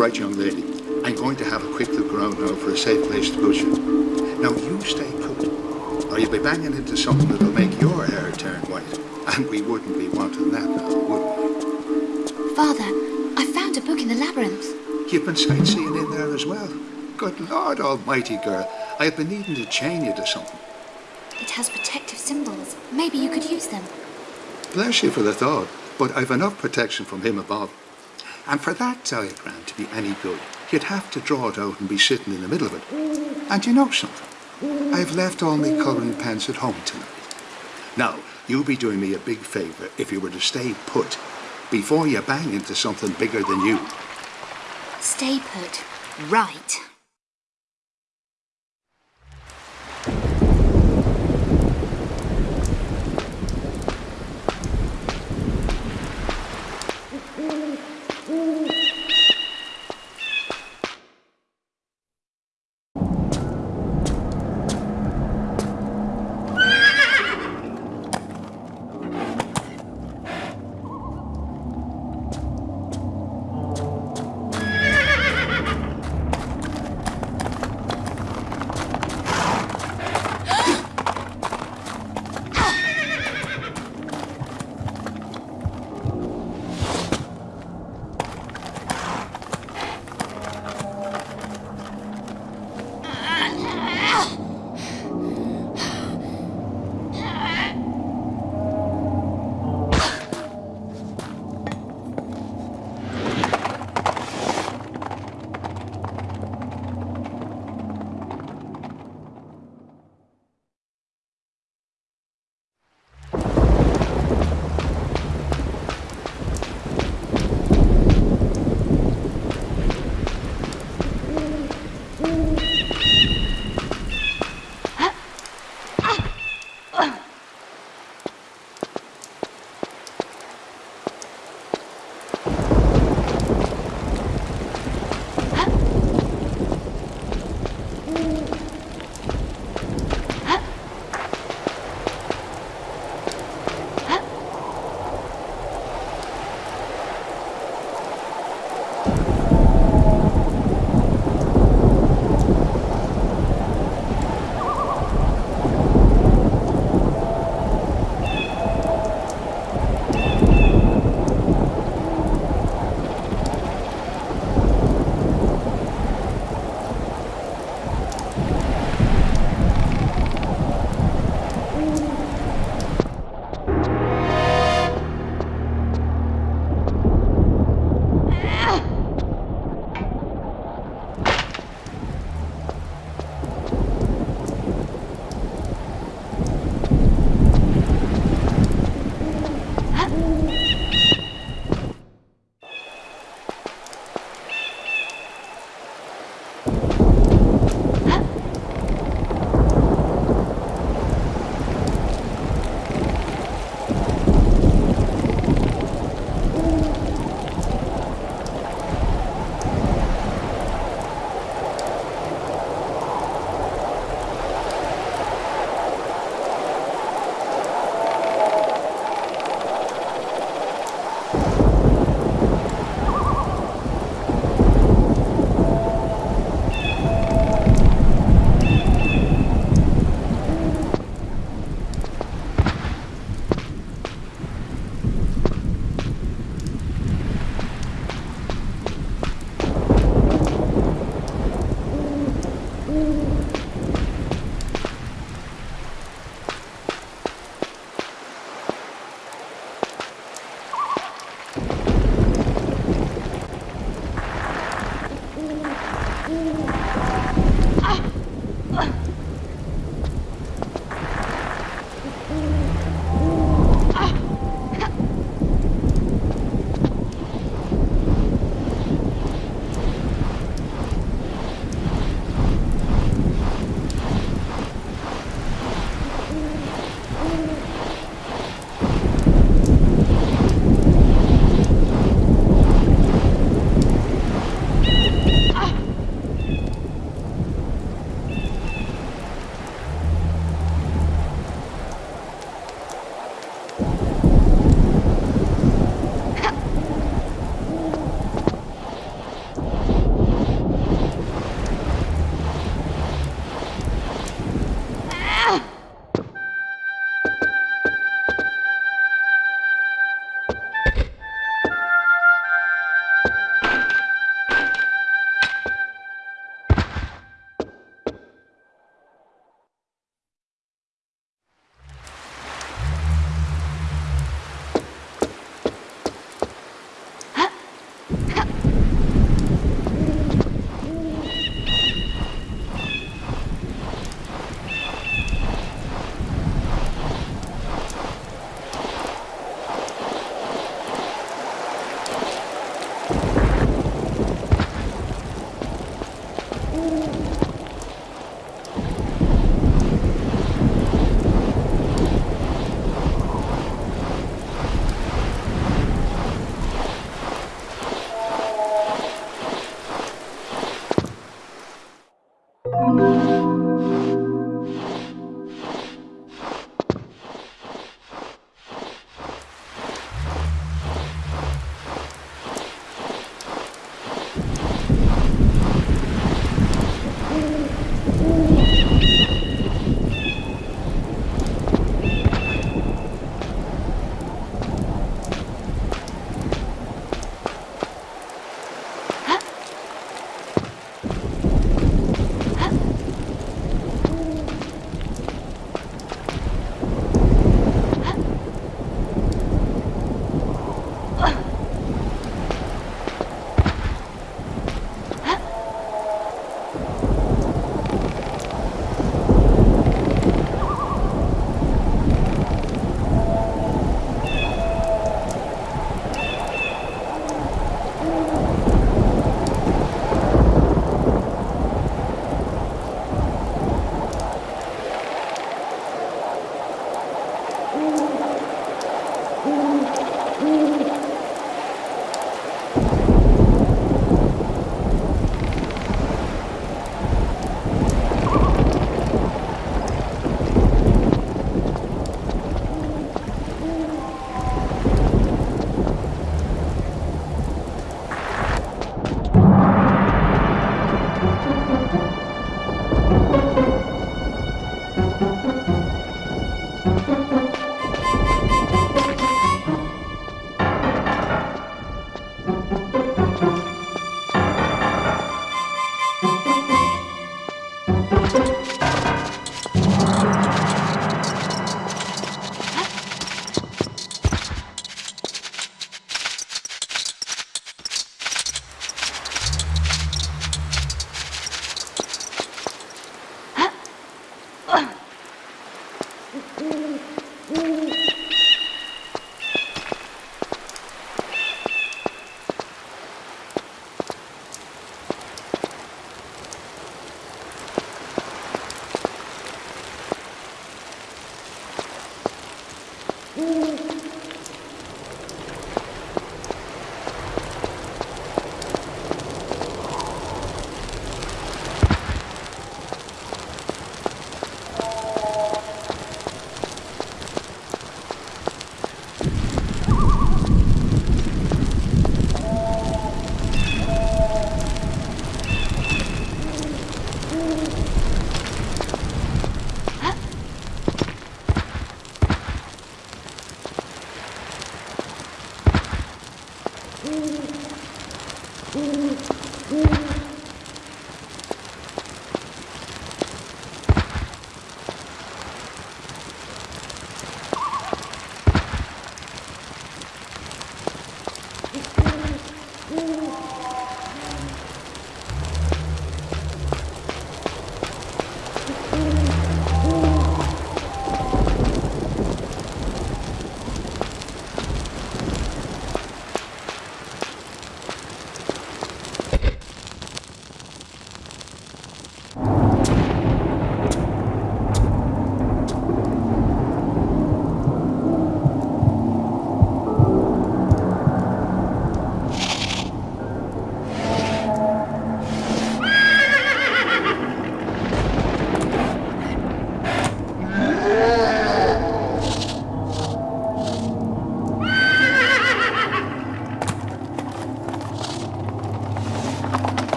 right, young lady. I'm going to have a quick look around now for a safe place to put you. Now, you stay put, or you'll be banging into something that'll make your hair turn white. And we wouldn't be wanting that now, would we? Father, I found a book in the labyrinth. You've been sightseeing in there as well. Good Lord Almighty, girl. I've been needing to chain you to something. It has protective symbols. Maybe you could use them. Bless you for the thought, but I've enough protection from him above. And for that diagram to be any good, you'd have to draw it out and be sitting in the middle of it. And you know something? I've left all my colouring pens at home tonight. Now, you'd be doing me a big favour if you were to stay put before you bang into something bigger than you. Stay put. Right.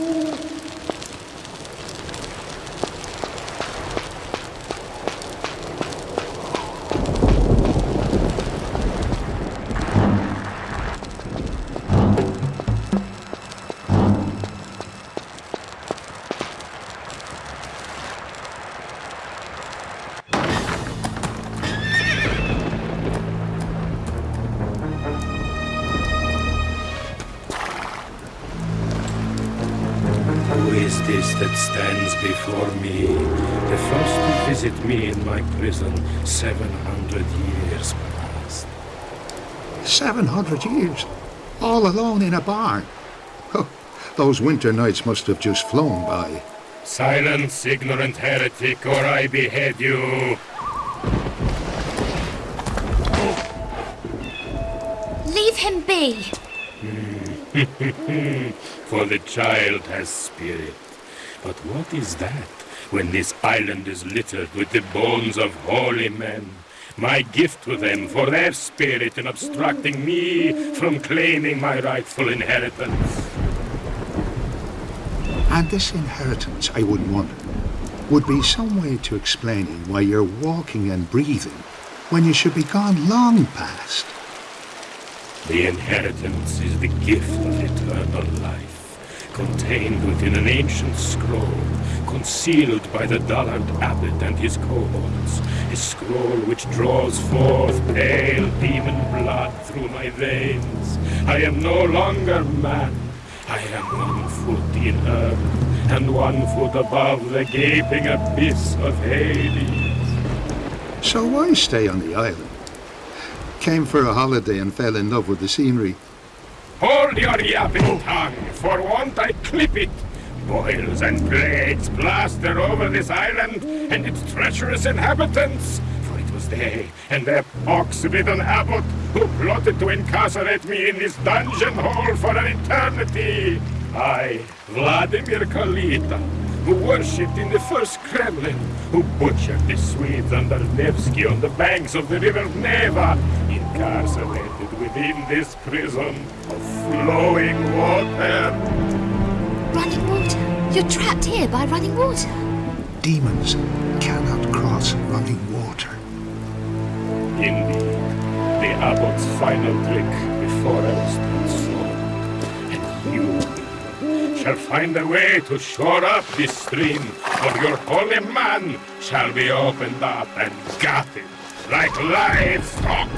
Who 700 years, all alone in a barn. Oh, those winter nights must have just flown by. Silence, ignorant heretic, or I behead you! Leave him be. For the child has spirit. But what is that when this island is littered with the bones of holy men? My gift to them for their spirit in obstructing me from claiming my rightful inheritance. And this inheritance, I would wonder, would be some way to explaining why you're walking and breathing when you should be gone long past. The inheritance is the gift of eternal life, contained within an ancient scroll, concealed by the dullard abbot and his cohorts, a scroll which draws forth pale demon blood through my veins. I am no longer man. I am one foot in earth, and one foot above the gaping abyss of Hades. So why stay on the island? Came for a holiday and fell in love with the scenery. Hold your yapping tongue, for won't I clip it? Boils and plagues plaster over this island and its treacherous inhabitants. For it was they and their pox-bitten abbot who plotted to incarcerate me in this dungeon hole for an eternity. I, Vladimir Kalita, who worshipped in the first Kremlin, who butchered the Swedes under Nevsky on the banks of the river Neva, incarcerated within this prison of flowing water. Running water? You're trapped here by running water. Demons cannot cross running water. Indeed, the abbot's final trick before I was transformed. And you shall find a way to shore up this stream, or your holy man shall be opened up and gutted like livestock.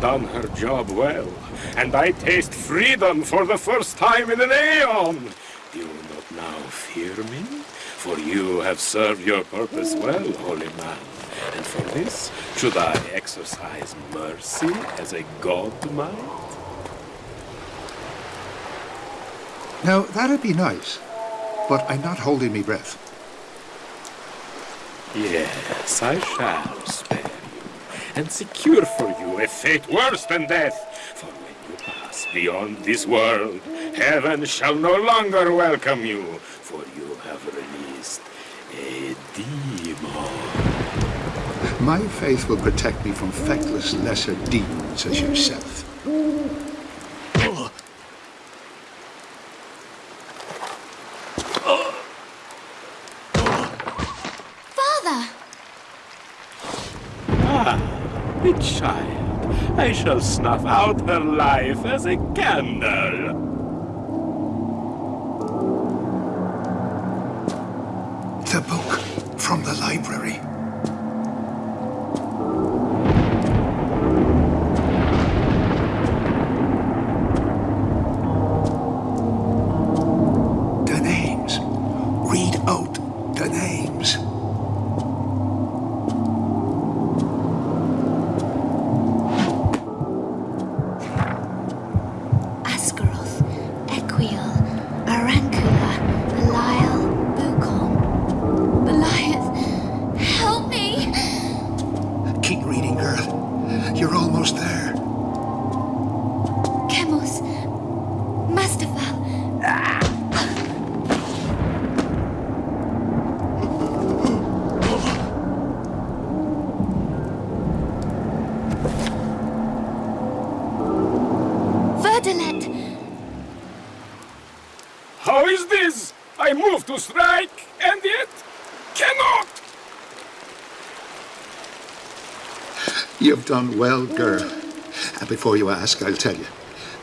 Done her job well, and I taste freedom for the first time in an aeon. Do you not now fear me? For you have served your purpose well, holy man. And for this, should I exercise mercy as a god might? Now, that'd be nice, but I'm not holding me breath. Yes, I shall spare you, and secure for you a fate worse than death. For when you pass beyond this world, heaven shall no longer welcome you, for you have released a demon. My faith will protect me from feckless lesser demons as yourself. Father! The child, I shall snuff out her life as a candle. The book from the library. Done well, girl. And before you ask, I'll tell you.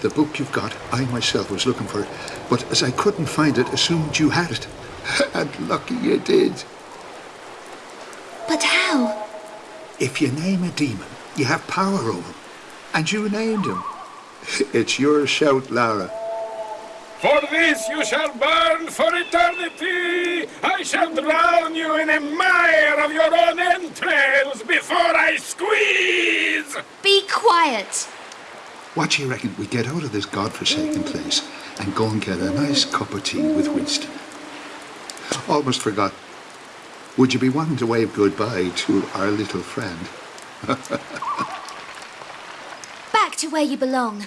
The book you've got, I myself was looking for it, but as I couldn't find it, assumed you had it. And lucky you did. But how? If you name a demon, you have power over him. And you named him. It's your shout, Lara. For this you shall burn for eternity! I shall drown you in a mire of your own entrails before I squeeze! Be quiet! What do you reckon we get out of this godforsaken place and go and get a nice cup of tea with Winston? Almost forgot. Would you be wanting to wave goodbye to our little friend? Back to where you belong.